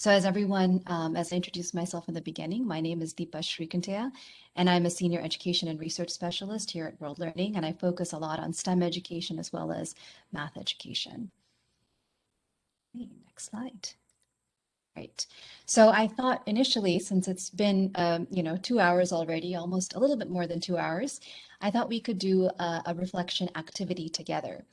So as everyone, um, as I introduced myself in the beginning, my name is Deepa Srikanteya, and I'm a senior education and research specialist here at World Learning, and I focus a lot on STEM education as well as math education. Okay, next slide. Right. So I thought initially, since it's been, um, you know, two hours already, almost a little bit more than two hours, I thought we could do a, a reflection activity together.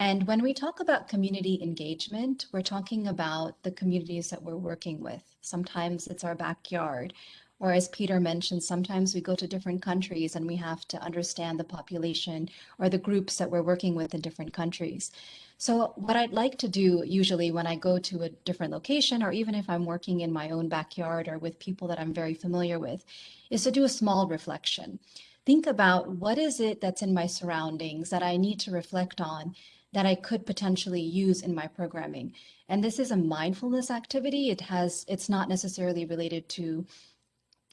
And when we talk about community engagement, we're talking about the communities that we're working with. Sometimes it's our backyard, or as Peter mentioned, sometimes we go to different countries and we have to understand the population or the groups that we're working with in different countries. So what I'd like to do usually when I go to a different location, or even if I'm working in my own backyard or with people that I'm very familiar with, is to do a small reflection. Think about what is it that's in my surroundings that I need to reflect on that I could potentially use in my programming. And this is a mindfulness activity. It has, it's not necessarily related to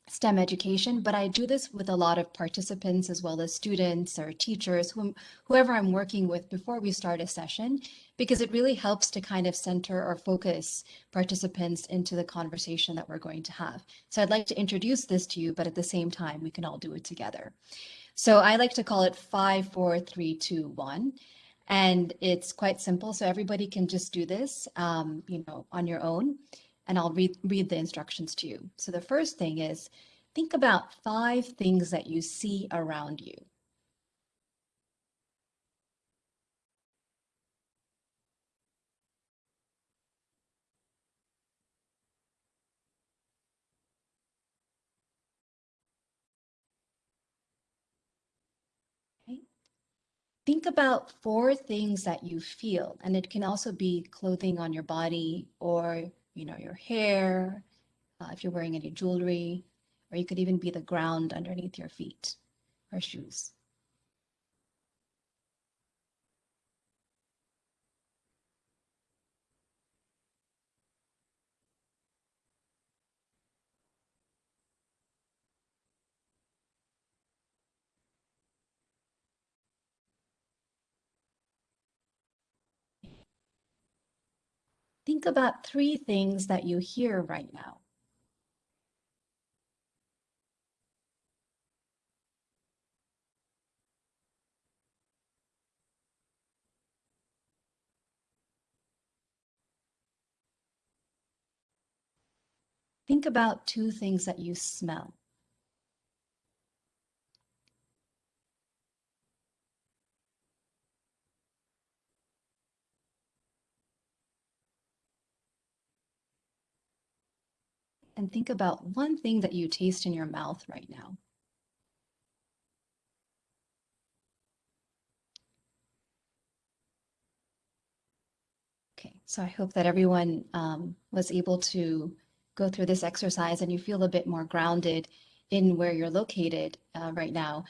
STEM education, but I do this with a lot of participants as well as students or teachers, whom, whoever I'm working with before we start a session, because it really helps to kind of center or focus participants into the conversation that we're going to have. So I'd like to introduce this to you, but at the same time, we can all do it together. So I like to call it five, four, three, two, one. And it's quite simple. So everybody can just do this, um, you know, on your own. And I'll read, read the instructions to you. So the first thing is think about five things that you see around you. Think about four things that you feel, and it can also be clothing on your body or, you know, your hair, uh, if you're wearing any jewelry, or you could even be the ground underneath your feet or shoes. Think about three things that you hear right now. Think about two things that you smell. And think about one thing that you taste in your mouth right now. Okay, so I hope that everyone um, was able to go through this exercise and you feel a bit more grounded in where you're located uh, right now.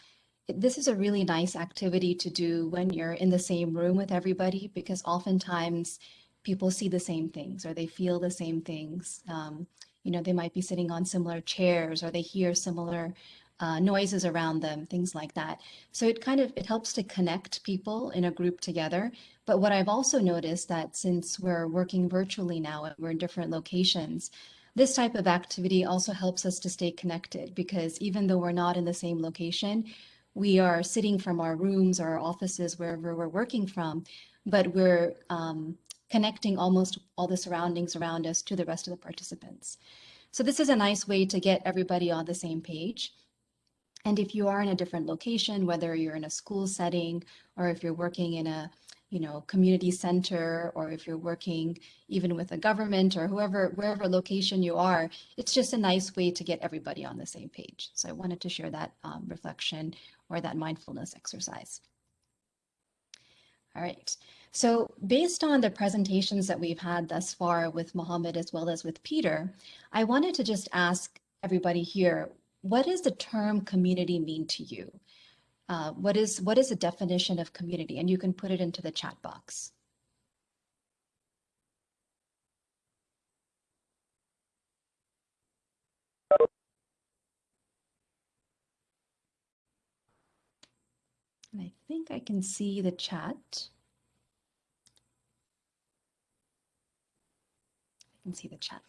This is a really nice activity to do when you're in the same room with everybody because oftentimes people see the same things or they feel the same things. Um, you know, they might be sitting on similar chairs or they hear similar uh, noises around them, things like that. So it kind of, it helps to connect people in a group together. But what I've also noticed that since we're working virtually now and we're in different locations, this type of activity also helps us to stay connected because even though we're not in the same location, we are sitting from our rooms or our offices, wherever we're working from, but we're um, connecting almost all the surroundings around us to the rest of the participants. So this is a nice way to get everybody on the same page. And if you are in a different location, whether you're in a school setting or if you're working in a you know, community center, or if you're working even with a government or whoever, wherever location you are, it's just a nice way to get everybody on the same page. So I wanted to share that um, reflection or that mindfulness exercise. All right. So based on the presentations that we've had thus far with Mohammed as well as with Peter, I wanted to just ask everybody here, what does the term community mean to you? Uh, what is what is the definition of community? And you can put it into the chat box. And I think I can see the chat. Can see the chat.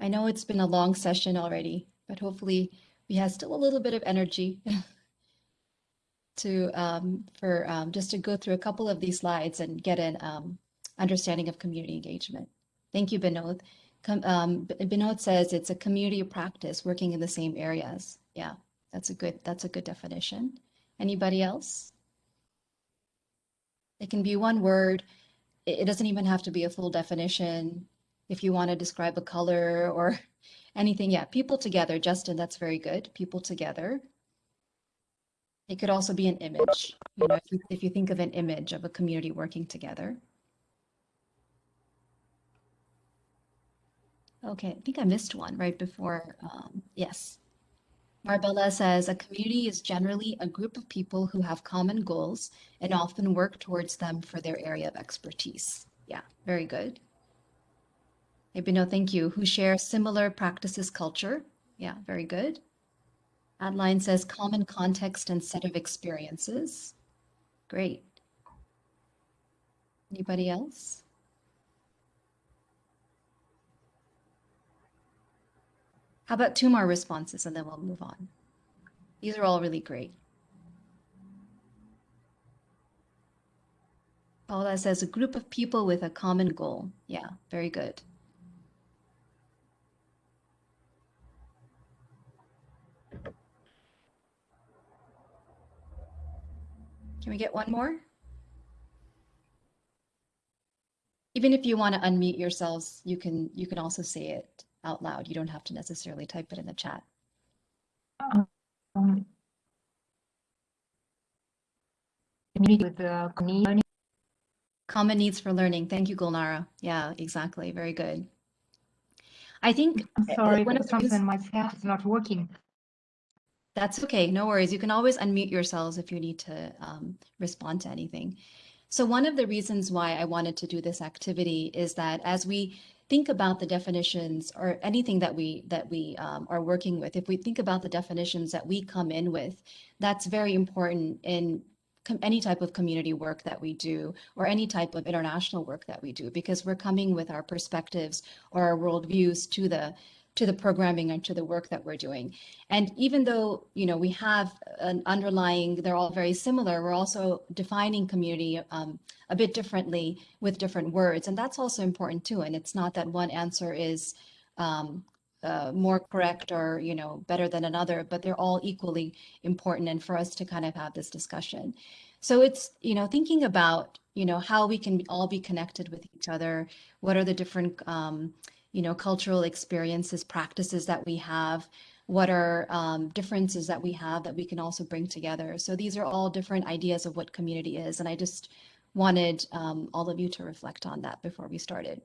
I know it's been a long session already, but hopefully we have still a little bit of energy to um, for um, just to go through a couple of these slides and get an um, understanding of community engagement. Thank you, Binod. Com um, Binod says it's a community practice working in the same areas. Yeah, that's a good that's a good definition. Anybody else? It can be one word. It, doesn't even have to be a full definition. If you want to describe a color or anything, yeah, people together. Justin, that's very good. People together. It could also be an image. You know, if you, if you think of an image of a community working together. Okay, I think I missed one right before. Um, yes. Marbella says a community is generally a group of people who have common goals and often work towards them for their area of expertise. Yeah, very good. Ebino, thank you. Who share similar practices culture. Yeah, very good. Adeline says common context and set of experiences. Great. Anybody else? How about two more responses and then we'll move on. These are all really great. Paula says a group of people with a common goal. Yeah, very good. Can we get one more? Even if you want to unmute yourselves, you can you can also say it out loud. You don't have to necessarily type it in the chat. Um, with the learning. Common needs for learning. Thank you, Gulnara. Yeah, exactly. Very good. I think I'm sorry, one of something my staff is not working. That's okay, no worries. You can always unmute yourselves if you need to um, respond to anything. So one of the reasons why I wanted to do this activity is that as we think about the definitions or anything that we that we um, are working with, if we think about the definitions that we come in with, that's very important in any type of community work that we do or any type of international work that we do because we're coming with our perspectives or our worldviews to the to the programming and to the work that we're doing. And even though, you know, we have an underlying, they're all very similar, we're also defining community um, a bit differently with different words. And that's also important too. And it's not that one answer is um, uh, more correct or, you know, better than another, but they're all equally important and for us to kind of have this discussion. So it's, you know, thinking about, you know, how we can all be connected with each other. What are the different, um, you know, cultural experiences, practices that we have, what are um, differences that we have that we can also bring together. So these are all different ideas of what community is. And I just wanted um, all of you to reflect on that before we started.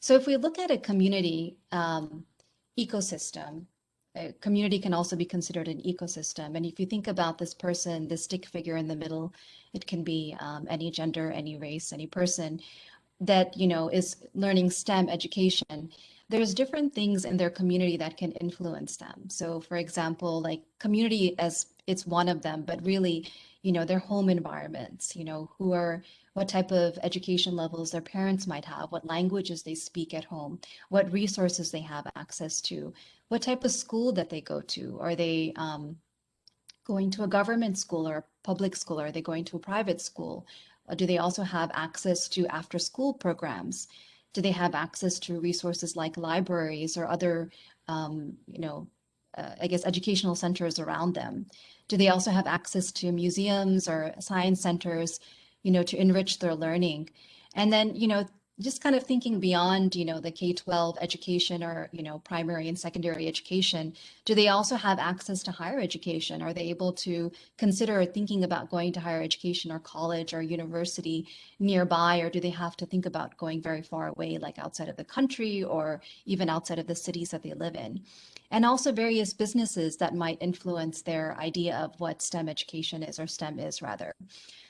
So if we look at a community um, ecosystem, a community can also be considered an ecosystem. And if you think about this person, the stick figure in the middle, it can be um, any gender, any race, any person that you know is learning STEM education, there's different things in their community that can influence them. So for example, like community as it's one of them, but really, you know, their home environments, you know, who are what type of education levels their parents might have, what languages they speak at home, what resources they have access to, what type of school that they go to. Are they um, going to a government school or a public school? Are they going to a private school? Uh, do they also have access to after school programs? Do they have access to resources like libraries or other, um, you know, uh, I guess educational centers around them? Do they also have access to museums or science centers, you know, to enrich their learning? And then, you know, just kind of thinking beyond, you know, the K-12 education or, you know, primary and secondary education, do they also have access to higher education? Are they able to consider thinking about going to higher education or college or university nearby, or do they have to think about going very far away, like outside of the country or even outside of the cities that they live in? And also various businesses that might influence their idea of what STEM education is or STEM is rather.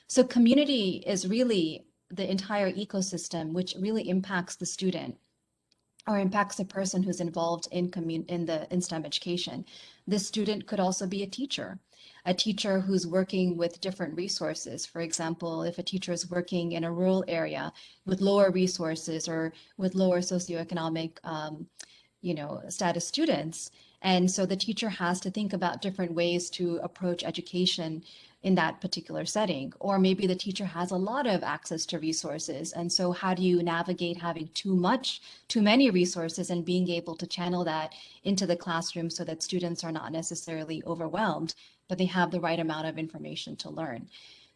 So community is really the entire ecosystem, which really impacts the student. or impacts a person who's involved in in the in STEM education. This student could also be a teacher, a teacher who's working with different resources. For example, if a teacher is working in a rural area with lower resources or with lower socioeconomic, um, you know, status students, and so the teacher has to think about different ways to approach education in that particular setting. Or maybe the teacher has a lot of access to resources. And so how do you navigate having too much, too many resources and being able to channel that into the classroom so that students are not necessarily overwhelmed, but they have the right amount of information to learn.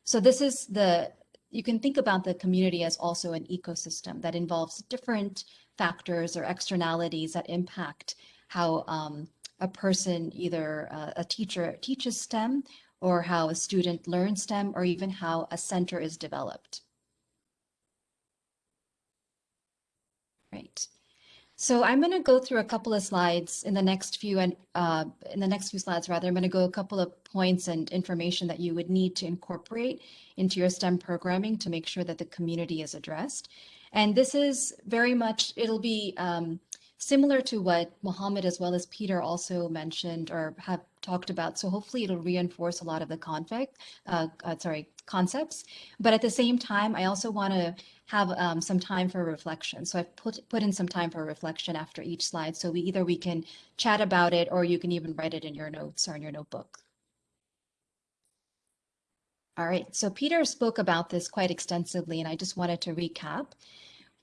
So this is the, you can think about the community as also an ecosystem that involves different factors or externalities that impact how um, a person, either uh, a teacher teaches STEM or how a student learns STEM or even how a center is developed. Right. So I'm going to go through a couple of slides in the next few and uh, in the next few slides rather. I'm going to go a couple of points and information that you would need to incorporate into your STEM programming to make sure that the community is addressed. And this is very much, it'll be um, similar to what Mohammed as well as Peter also mentioned or have talked about. So hopefully it'll reinforce a lot of the conflict, uh, uh, sorry, concepts. But at the same time, I also want to have um, some time for reflection. So I've put, put in some time for reflection after each slide. So we either we can chat about it or you can even write it in your notes or in your notebook. All right, so Peter spoke about this quite extensively, and I just wanted to recap.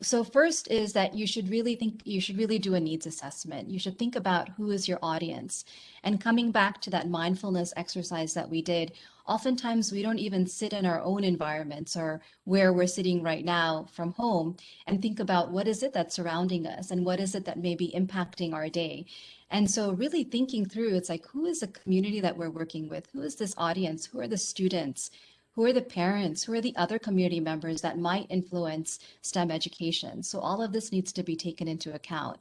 So first is that you should really think, you should really do a needs assessment. You should think about who is your audience. And coming back to that mindfulness exercise that we did, oftentimes we don't even sit in our own environments or where we're sitting right now from home and think about what is it that's surrounding us and what is it that may be impacting our day. And so really thinking through, it's like, who is the community that we're working with? Who is this audience? Who are the students? Who are the parents? Who are the other community members that might influence STEM education? So all of this needs to be taken into account.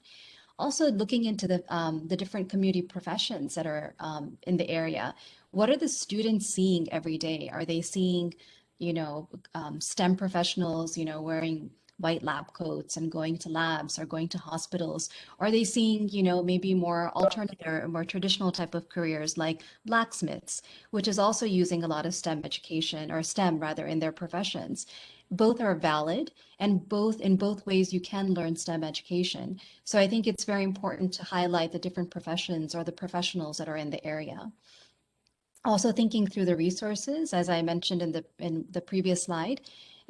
Also looking into the, um, the different community professions that are um, in the area. What are the students seeing every day? Are they seeing, you know, um, STEM professionals, you know, wearing white lab coats and going to labs or going to hospitals? Are they seeing, you know, maybe more alternative or more traditional type of careers like blacksmiths, which is also using a lot of STEM education or STEM rather in their professions? Both are valid and both in both ways you can learn STEM education. So I think it's very important to highlight the different professions or the professionals that are in the area. Also thinking through the resources, as I mentioned in the in the previous slide,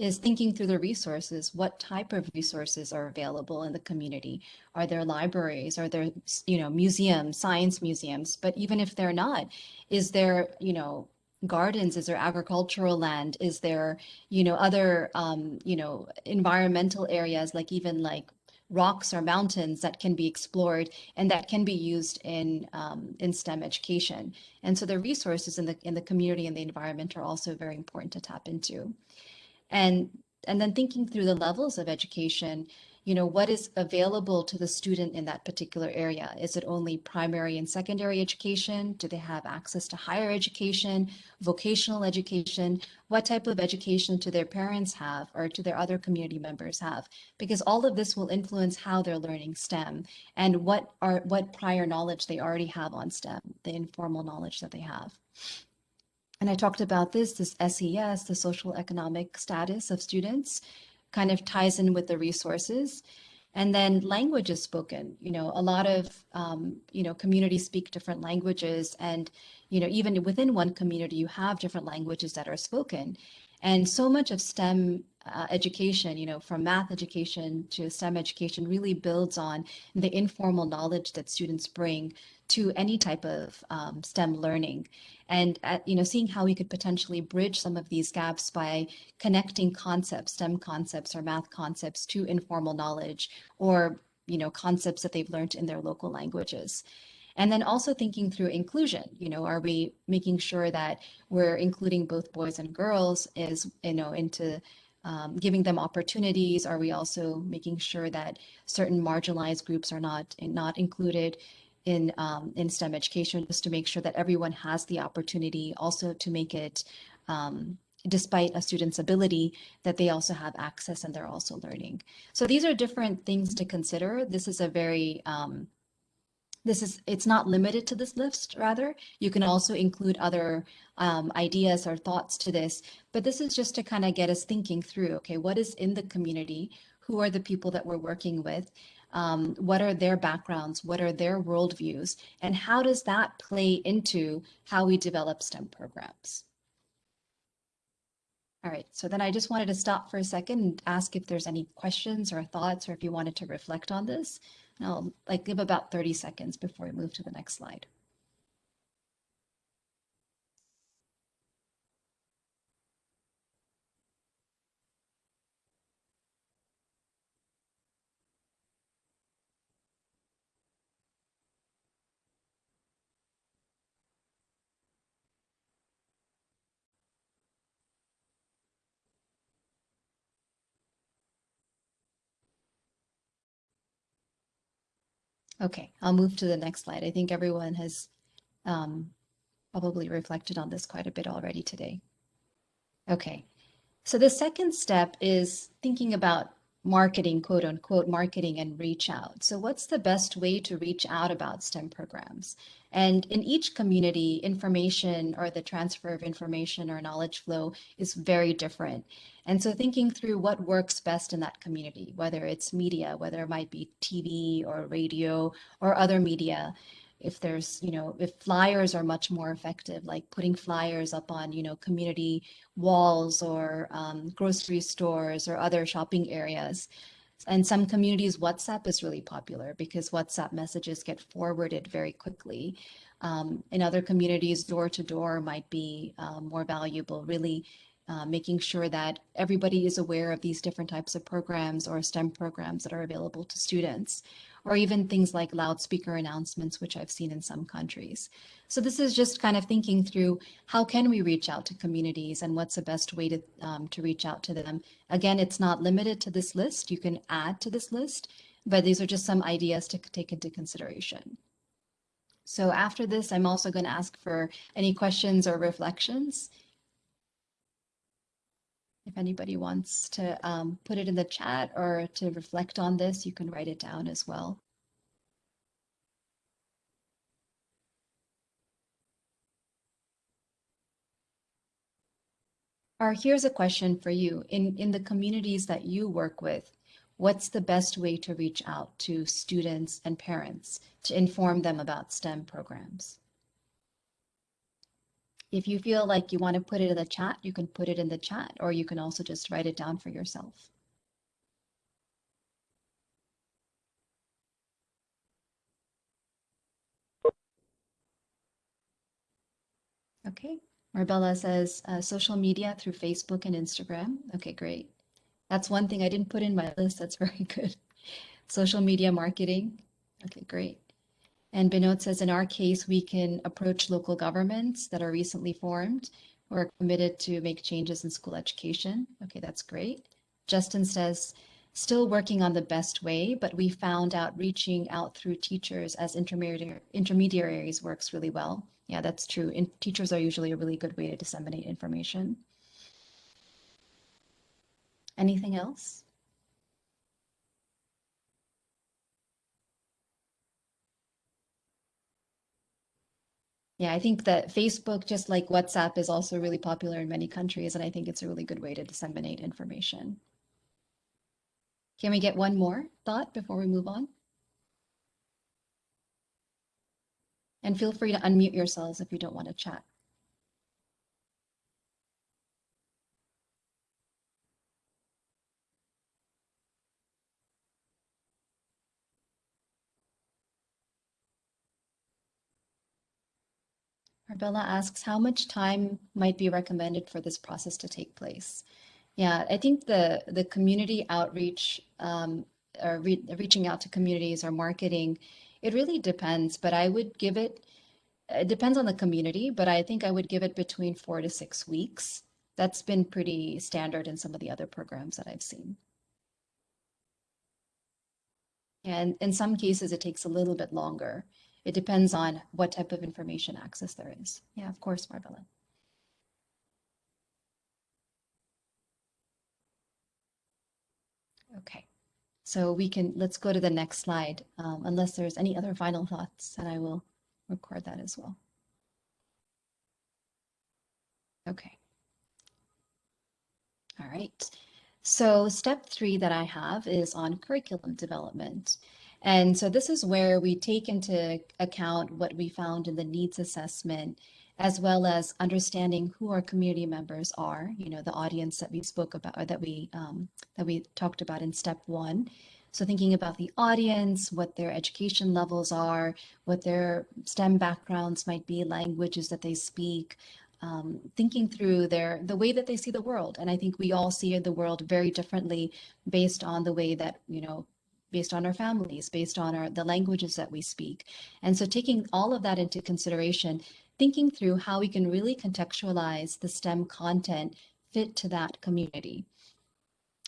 is thinking through the resources. What type of resources are available in the community? Are there libraries? Are there, you know, museums, science museums? But even if they're not, is there, you know, gardens? Is there agricultural land? Is there, you know, other, um, you know, environmental areas like even like rocks or mountains that can be explored and that can be used in um, in STEM education. And so the resources in the in the community and the environment are also very important to tap into and and then thinking through the levels of education you know what is available to the student in that particular area? Is it only primary and secondary education? Do they have access to higher education vocational education? What type of education do their parents have or do their other community members have? Because all of this will influence how they're learning stem and what are what prior knowledge they already have on stem the informal knowledge that they have and I talked about this, this SES, the social economic status of students, kind of ties in with the resources. And then language is spoken. You know, a lot of, um, you know, communities speak different languages. And, you know, even within one community, you have different languages that are spoken. And so much of STEM uh, education, you know, from math education to STEM education really builds on the informal knowledge that students bring to any type of um, STEM learning. And, at, you know, seeing how we could potentially bridge some of these gaps by connecting concepts, STEM concepts or math concepts to informal knowledge or, you know, concepts that they've learned in their local languages. And then also thinking through inclusion, you know, are we making sure that we're including both boys and girls is, you know, into um, giving them opportunities? Are we also making sure that certain marginalized groups are not not included in um, in STEM education, just to make sure that everyone has the opportunity, also to make it um, despite a student's ability, that they also have access and they're also learning. So these are different things to consider. This is a very um, this is it's not limited to this list rather. You can also include other um, ideas or thoughts to this but this is just to kind of get us thinking through okay what is in the community? Who are the people that we're working with? Um, what are their backgrounds? What are their worldviews? And how does that play into how we develop stem programs? All right, so then I just wanted to stop for a second and ask if there's any questions or thoughts or if you wanted to reflect on this. I'll like give about 30 seconds before we move to the next slide. Okay, I'll move to the next slide. I think everyone has um, probably reflected on this quite a bit already today. Okay, so the second step is thinking about marketing, quote unquote, marketing and reach out. So what's the best way to reach out about STEM programs? And in each community, information or the transfer of information or knowledge flow is very different. And so thinking through what works best in that community, whether it's media, whether it might be TV or radio or other media, if there's, you know, if flyers are much more effective, like putting flyers up on, you know, community walls or um, grocery stores or other shopping areas. And some communities, WhatsApp is really popular because WhatsApp messages get forwarded very quickly. Um, in other communities, door to door might be um, more valuable, really uh, making sure that everybody is aware of these different types of programs or STEM programs that are available to students or even things like loudspeaker announcements, which I've seen in some countries. So this is just kind of thinking through how can we reach out to communities and what's the best way to, um, to reach out to them. Again, it's not limited to this list. You can add to this list, but these are just some ideas to take into consideration. So after this, I'm also going to ask for any questions or reflections. If anybody wants to um, put it in the chat or to reflect on this, you can write it down as well. Or here's a question for you. In, in the communities that you work with, what's the best way to reach out to students and parents to inform them about STEM programs? If you feel like you want to put it in the chat, you can put it in the chat, or you can also just write it down for yourself. Okay, Marbella says uh, social media through Facebook and Instagram. Okay, great. That's one thing I didn't put in my list. That's very good. Social media marketing. Okay, great. And Binod says, in our case, we can approach local governments that are recently formed who are committed to make changes in school education. Okay, that's great. Justin says, still working on the best way, but we found out reaching out through teachers as intermediaries works really well. Yeah, that's true. In, teachers are usually a really good way to disseminate information. Anything else? Yeah, I think that Facebook, just like WhatsApp, is also really popular in many countries, and I think it's a really good way to disseminate information. Can we get one more thought before we move on? And feel free to unmute yourselves if you don't want to chat. Arbella asks, how much time might be recommended for this process to take place? Yeah, I think the, the community outreach um, or re reaching out to communities or marketing, it really depends, but I would give it, it depends on the community, but I think I would give it between four to six weeks. That's been pretty standard in some of the other programs that I've seen. And in some cases, it takes a little bit longer. It depends on what type of information access there is. Yeah, of course, Marbella. Okay, so we can, let's go to the next slide, um, unless there's any other final thoughts, and I will record that as well. Okay. All right. So step three that I have is on curriculum development. And so this is where we take into account what we found in the needs assessment, as well as understanding who our community members are, you know, the audience that we spoke about or that we um, that we talked about in step one. So thinking about the audience, what their education levels are, what their STEM backgrounds might be, languages that they speak, um, thinking through their the way that they see the world. And I think we all see the world very differently based on the way that, you know, based on our families, based on our the languages that we speak. And so taking all of that into consideration, thinking through how we can really contextualize the STEM content fit to that community.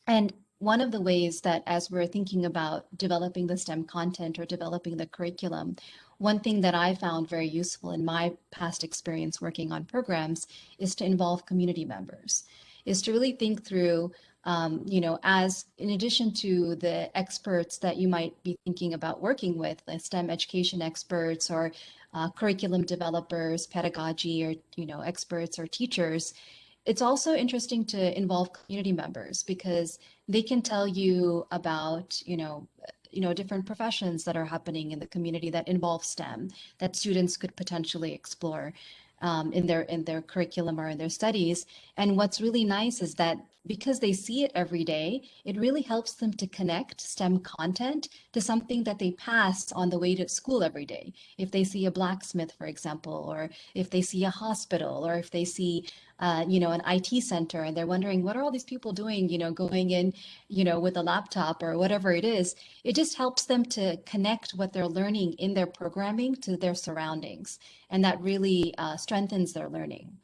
And one of the ways that as we're thinking about developing the STEM content or developing the curriculum, one thing that I found very useful in my past experience working on programs is to involve community members, is to really think through, um, you know, as in addition to the experts that you might be thinking about working with, like STEM education experts or uh, curriculum developers, pedagogy or, you know, experts or teachers, it's also interesting to involve community members because they can tell you about, you know, you know, different professions that are happening in the community that involve STEM that students could potentially explore um, in their in their curriculum or in their studies. And what's really nice is that because they see it every day, it really helps them to connect STEM content to something that they pass on the way to school every day. If they see a blacksmith, for example, or if they see a hospital, or if they see uh, you know, an IT center and they're wondering what are all these people doing, you know, going in, you know, with a laptop or whatever it is, it just helps them to connect what they're learning in their programming to their surroundings. And that really uh, strengthens their learning.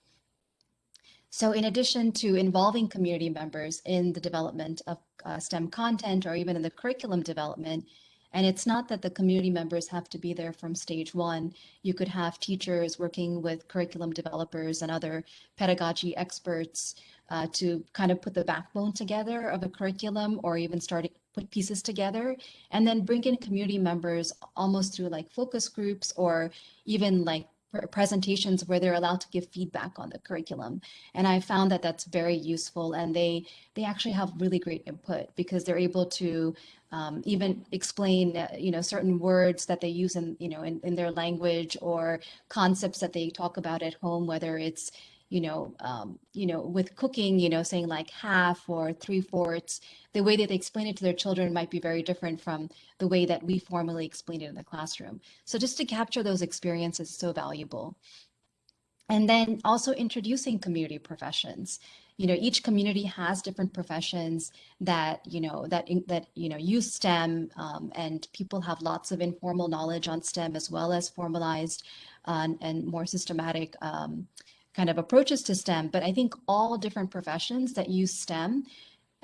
So in addition to involving community members in the development of uh, STEM content or even in the curriculum development, and it's not that the community members have to be there from stage one. You could have teachers working with curriculum developers and other pedagogy experts uh, to kind of put the backbone together of a curriculum or even start put pieces together and then bring in community members almost through like focus groups or even like presentations where they're allowed to give feedback on the curriculum. And i found that that's very useful and they they actually have really great input because they're able to um, even explain uh, you know certain words that they use in you know in, in their language or concepts that they talk about at home whether it's you know, um, you know, with cooking, you know, saying like half or three fourths, the way that they explain it to their children might be very different from the way that we formally explain it in the classroom. So just to capture those experiences is so valuable. And then also introducing community professions. You know, each community has different professions that, you know, that, that, you know, use STEM um, and people have lots of informal knowledge on STEM as well as formalized uh, and more systematic um, kind of approaches to STEM, but I think all different professions that use STEM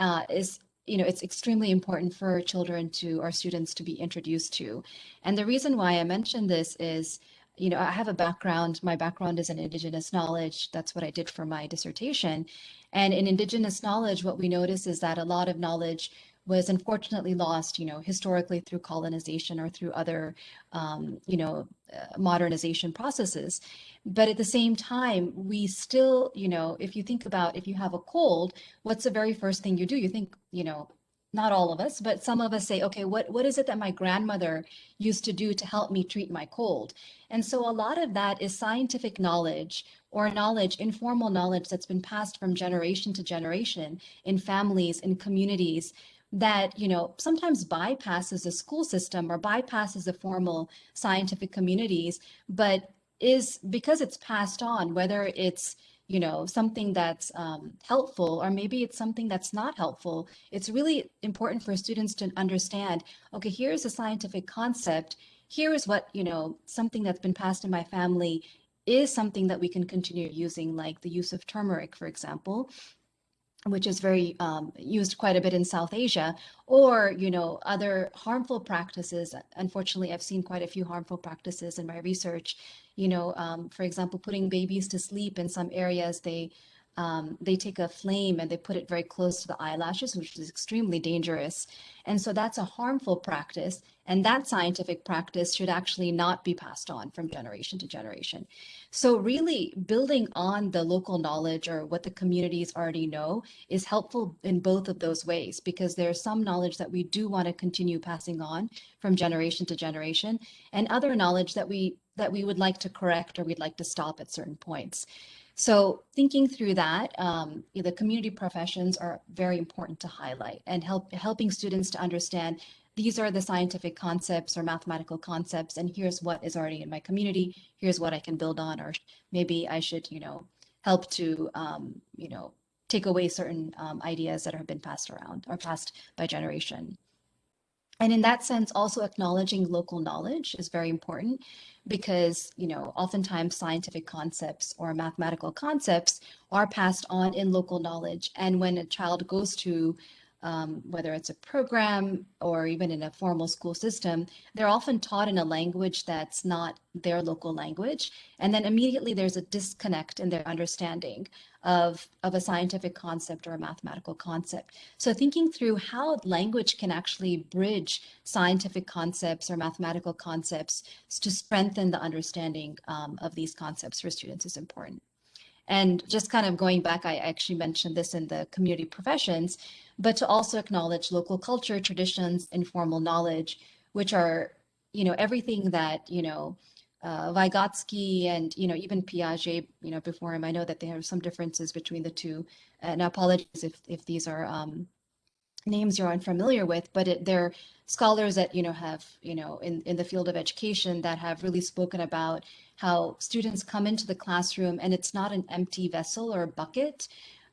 uh, is you know, it's extremely important for children to, our students to be introduced to. And the reason why I mention this is, you know, I have a background, my background is in Indigenous knowledge. That's what I did for my dissertation. And in Indigenous knowledge, what we notice is that a lot of knowledge was unfortunately lost, you know, historically through colonization or through other, um, you know, uh, modernization processes. But at the same time, we still, you know, if you think about if you have a cold, what's the very first thing you do? You think, you know, not all of us, but some of us say, okay, what, what is it that my grandmother used to do to help me treat my cold? And so a lot of that is scientific knowledge or knowledge, informal knowledge that's been passed from generation to generation in families, in communities, that you know sometimes bypasses the school system or bypasses the formal scientific communities but is because it's passed on whether it's you know something that's um, helpful or maybe it's something that's not helpful it's really important for students to understand okay here's a scientific concept. Here is what you know something that's been passed in my family is something that we can continue using like the use of turmeric for example which is very um, used quite a bit in South Asia, or you know other harmful practices. Unfortunately, I've seen quite a few harmful practices in my research. You know, um, for example, putting babies to sleep in some areas, they um, they take a flame and they put it very close to the eyelashes, which is extremely dangerous. And so that's a harmful practice. And that scientific practice should actually not be passed on from generation to generation. So really building on the local knowledge or what the communities already know is helpful in both of those ways, because there's some knowledge that we do want to continue passing on from generation to generation and other knowledge that we that we would like to correct or we'd like to stop at certain points. So thinking through that, um, the community professions are very important to highlight and help helping students to understand these are the scientific concepts or mathematical concepts, and here's what is already in my community. Here's what I can build on, or maybe I should, you know, help to, um, you know, take away certain um, ideas that have been passed around or passed by generation. And in that sense, also acknowledging local knowledge is very important because, you know, oftentimes scientific concepts or mathematical concepts are passed on in local knowledge. And when a child goes to um, whether it's a program or even in a formal school system, they're often taught in a language that's not their local language. And then immediately there's a disconnect in their understanding of, of a scientific concept or a mathematical concept. So thinking through how language can actually bridge scientific concepts or mathematical concepts to strengthen the understanding um, of these concepts for students is important. And just kind of going back, I actually mentioned this in the community professions, but to also acknowledge local culture, traditions, informal knowledge, which are, you know, everything that, you know, uh, Vygotsky and, you know, even Piaget, you know, before him, I know that there are some differences between the two. And apologies if, if these are um, names you're unfamiliar with, but it, they're scholars that, you know, have, you know, in, in the field of education that have really spoken about how students come into the classroom and it's not an empty vessel or a bucket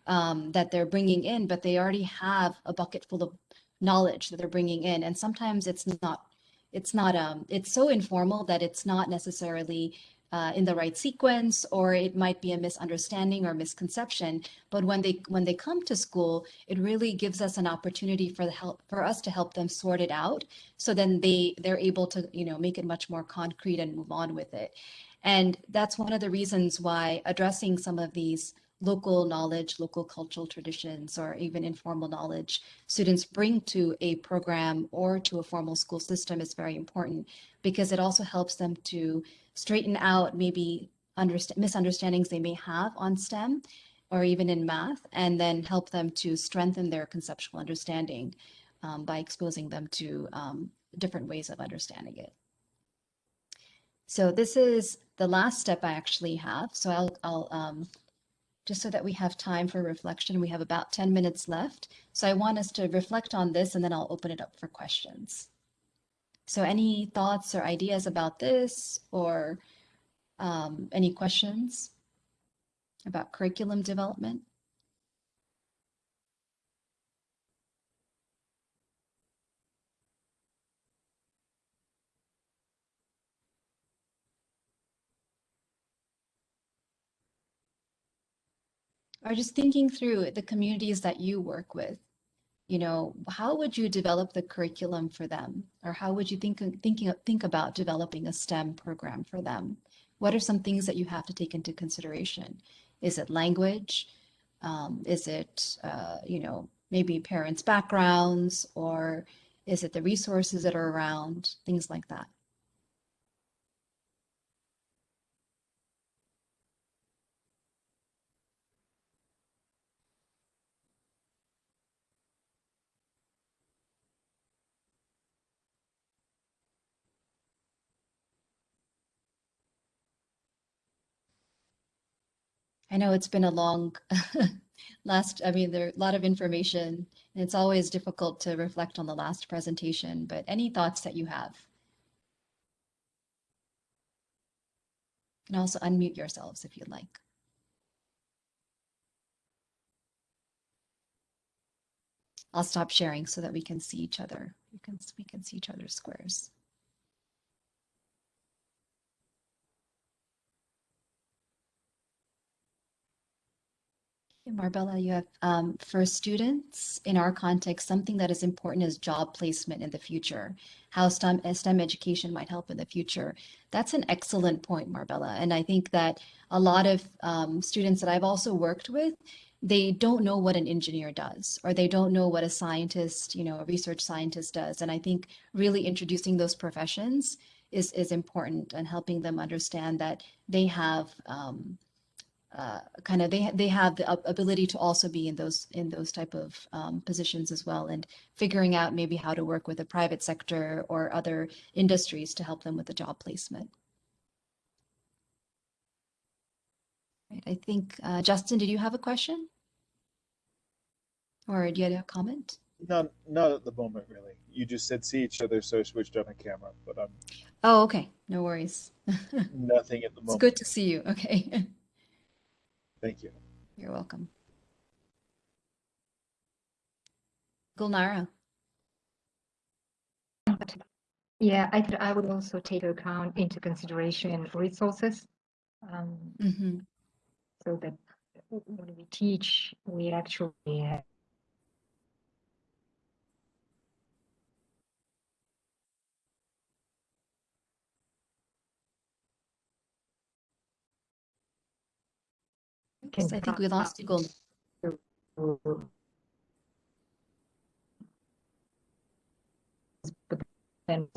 um, that they're bringing in, but they already have a bucket full of knowledge that they're bringing in. And sometimes it's not, it's not, um, it's so informal that it's not necessarily uh, in the right sequence, or it might be a misunderstanding or misconception. But when they when they come to school, it really gives us an opportunity for the help for us to help them sort it out. So then they they're able to you know make it much more concrete and move on with it. And that's one of the reasons why addressing some of these local knowledge, local cultural traditions, or even informal knowledge students bring to a program or to a formal school system is very important because it also helps them to straighten out maybe misunderstandings they may have on STEM or even in math, and then help them to strengthen their conceptual understanding um, by exposing them to um, different ways of understanding it. So this is the last step I actually have. So I'll, I'll um, just so that we have time for reflection, we have about 10 minutes left. So I want us to reflect on this and then I'll open it up for questions. So any thoughts or ideas about this or um, any questions about curriculum development? or just thinking through the communities that you work with you know how would you develop the curriculum for them? Or how would you think thinking think about developing a stem program for them? What are some things that you have to take into consideration? Is it language? Um, is it uh, you know maybe parents backgrounds? Or is it the resources that are around? Things like that I know it's been a long last, I mean, there are a lot of information and it's always difficult to reflect on the last presentation, but any thoughts that you have? You can also unmute yourselves if you'd like. I'll stop sharing so that we can see each other. We can, we can see each other's squares. Marbella, you have um, for students in our context, something that is important is job placement in the future, how STEM, STEM education might help in the future. That's an excellent point, Marbella. And I think that a lot of um, students that I've also worked with, they don't know what an engineer does, or they don't know what a scientist, you know, a research scientist does. And I think really introducing those professions is, is important and helping them understand that they have um, uh, kind of they they have the ability to also be in those in those type of um, positions as well, and figuring out maybe how to work with the private sector or other industries to help them with the job placement. Right, I think uh, Justin, did you have a question, or do you have a comment? Not not at the moment, really. You just said see each other, so I switched on the camera, but I'm. Oh, okay. No worries. nothing at the moment. It's good to see you. Okay. Thank you. You're welcome. Gulnara. Yeah, I think I would also take account into consideration resources. Um, mm -hmm. So that when we teach, we actually have I think we lost you, Gold. But then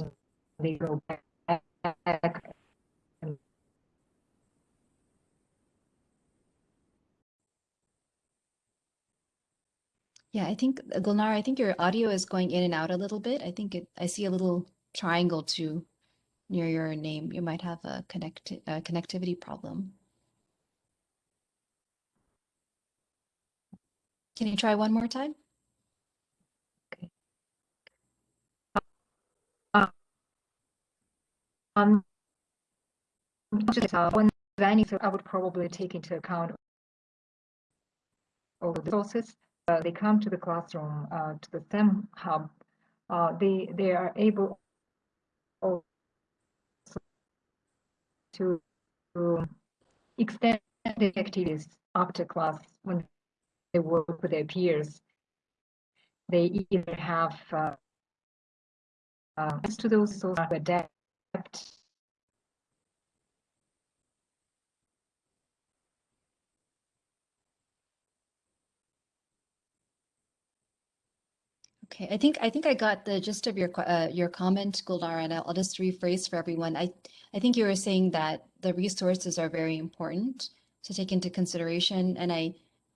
they go back. Yeah, I think Gulnar, I think your audio is going in and out a little bit. I think it, I see a little triangle too near your name. You might have a connect a connectivity problem. Can you try one more time? Okay. Um, when designing, so I would probably take into account all the resources. Uh, they come to the classroom, uh, to the STEM hub. Uh, they they are able to, to extend the activities after class when they work with their peers. They either have uh, uh, to those sources to adapt Okay, I think I think I got the gist of your uh, your comment, Gulnara, and I'll, I'll just rephrase for everyone. I I think you were saying that the resources are very important to take into consideration, and I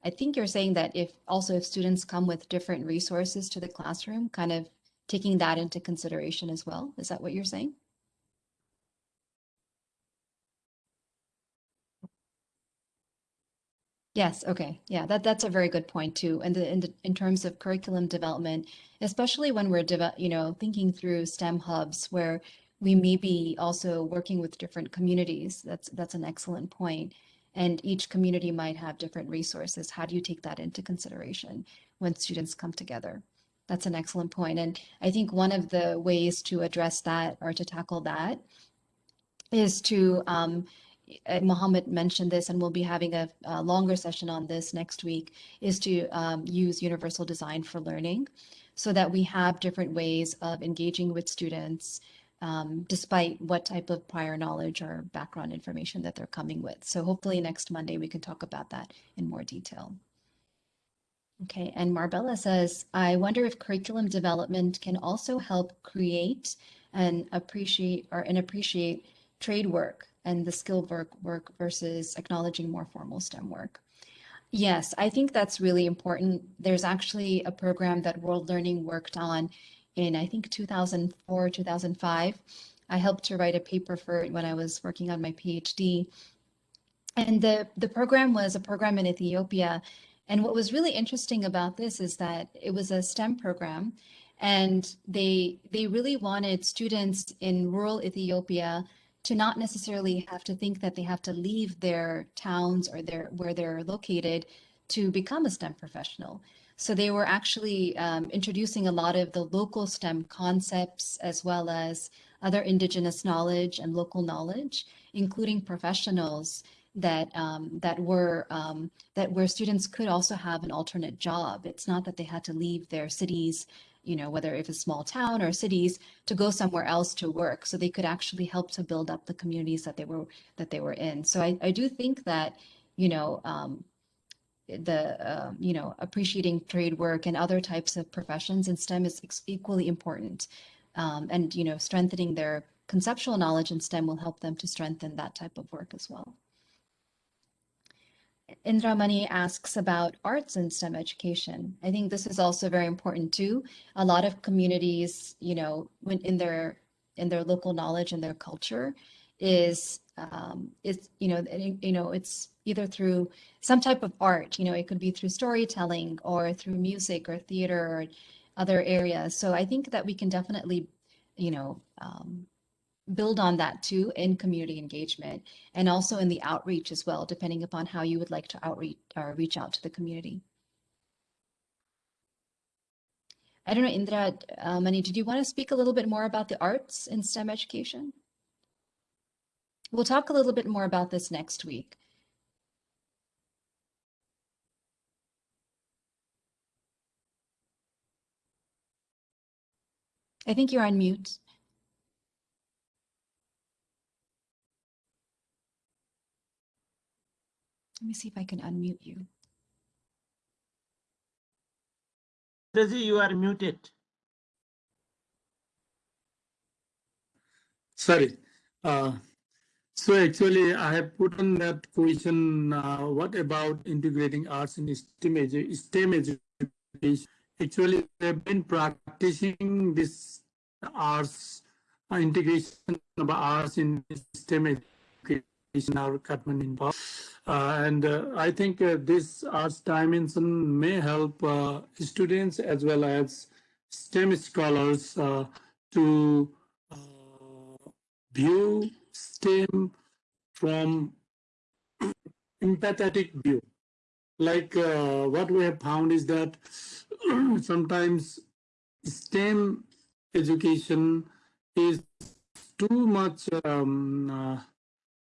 I think you're saying that if also if students come with different resources to the classroom, kind of taking that into consideration as well. Is that what you're saying? Yes, okay. Yeah, that, that's a very good point too. And in, the, in terms of curriculum development, especially when we're, you know, thinking through STEM hubs where we may be also working with different communities. That's that's an excellent point and each community might have different resources. How do you take that into consideration when students come together? That's an excellent point. And I think one of the ways to address that or to tackle that is to, um, uh, Mohammed mentioned this, and we'll be having a, a, longer session on this next week, is to um, use universal design for learning so that we have different ways of engaging with students um, despite what type of prior knowledge or background information that they're coming with. So hopefully next Monday we can talk about that in more detail. Okay, and Marbella says, I wonder if curriculum development can also help create and appreciate or and appreciate trade work and the skill work work versus acknowledging more formal STEM work. Yes, I think that's really important. There's actually a program that World Learning worked on in I think 2004, 2005. I helped to write a paper for it when I was working on my PhD. And the, the program was a program in Ethiopia. And what was really interesting about this is that it was a STEM program and they they really wanted students in rural Ethiopia to not necessarily have to think that they have to leave their towns or their where they're located to become a STEM professional. So they were actually um, introducing a lot of the local STEM concepts as well as other indigenous knowledge and local knowledge, including professionals that um, that were um, that where students could also have an alternate job. It's not that they had to leave their cities, you know, whether if it's small town or cities, to go somewhere else to work. So they could actually help to build up the communities that they were that they were in. So I, I do think that, you know, um, the uh, you know appreciating trade work and other types of professions in STEM is equally important, um, and you know strengthening their conceptual knowledge in STEM will help them to strengthen that type of work as well. Indramani asks about arts and STEM education. I think this is also very important too. A lot of communities, you know, when in their in their local knowledge and their culture, is um, is you know you know it's either through some type of art. You know, it could be through storytelling or through music or theater or other areas. So I think that we can definitely, you know, um, build on that too in community engagement and also in the outreach as well, depending upon how you would like to outreach or reach out to the community. I don't know, Indra, uh, Mani, did you want to speak a little bit more about the arts in STEM education? We'll talk a little bit more about this next week. I think you're on mute. Let me see if I can unmute you. Daisy, you are muted. Sorry. Uh, so actually, I have put on that question, uh, what about integrating arts in STEM, edu STEM education? Actually, they've been practicing this arts uh, integration of arts in STEM education, our Kathmandu in uh, and uh, I think uh, this arts dimension may help uh, students as well as STEM scholars to view STEM from empathetic view. Like what we have found is that sometimes STEM education is too much um,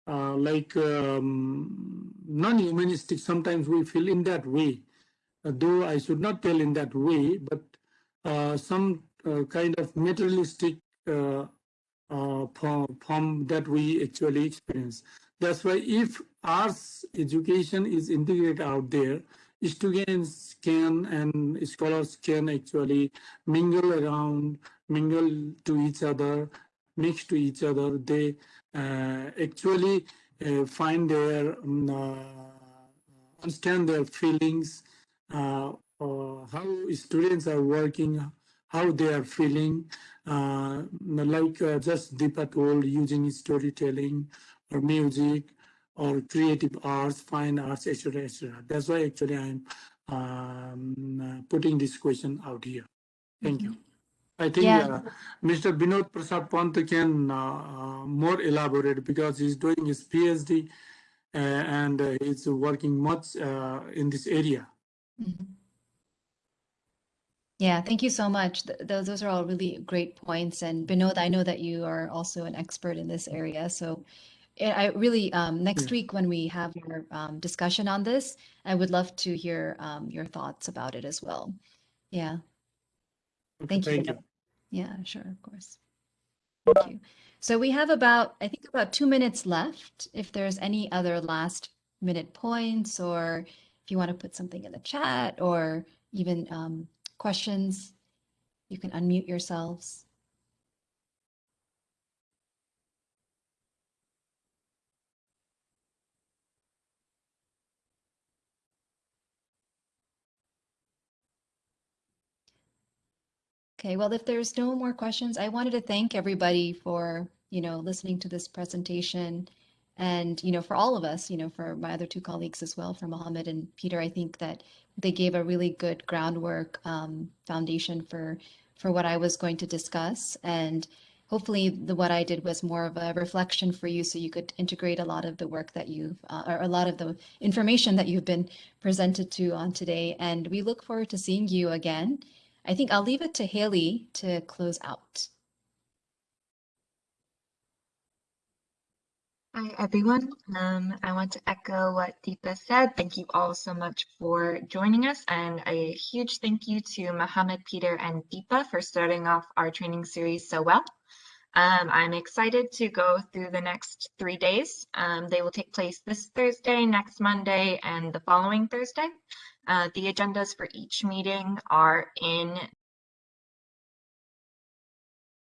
uh, like um, non-humanistic. Sometimes we feel in that way, uh, though I should not tell in that way, but uh, some uh, kind of materialistic uh, uh, form, form that we actually experience. That's why if arts education is integrated out there, students can and scholars can actually mingle around, mingle to each other, mix to each other. They uh, actually uh, find their um, uh, understand their feelings, how students are working, how they are feeling, like just Deepa told, using storytelling or music or creative arts, fine arts, etc., etc. That's why actually I'm um, putting this question out here. Thank mm -hmm. you. I think Yeah. uh, Mr. Binod Prasad Pant can uh, uh, more elaborate because he's doing his PhD uh, and uh, he's working much uh, in this area. Mhm. Yeah, thank you so much. Th- Those, those are all really great points. And Binod, I know that you are also an expert in this area. So I really, um, next Yeah. week when we have our um, discussion on this, I would love to hear um, your thoughts about it as well. Yeah. Okay, Thank you. Thank you. Yeah, sure, of course. Thank you. So we have about, I think about two minutes left. If there's any other last minute points or if you want to put something in the chat or even um, questions, you can unmute yourselves. Okay, well, if there's no more questions, I wanted to thank everybody for, you know, listening to this presentation and, you know, for all of us, you know, for my other two colleagues as well, for Mohammed and Peter, I think that they gave a really good groundwork um, foundation for for what I was going to discuss. And hopefully the what I did was more of a reflection for you so you could integrate a lot of the work that you've, uh, or a lot of the information that you've been presented to on today. And we look forward to seeing you again I think I'll leave it to Haley to close out. Hi, everyone. Um, I want to echo what Deepa said. Thank you all so much for joining us, and a huge thank you to Mohammed, Peter, and Deepa for starting off our training series so well. Um, I'm excited to go through the next three days. Um, they will take place this Thursday, next Monday, and the following Thursday. Uh, the agendas for each meeting are in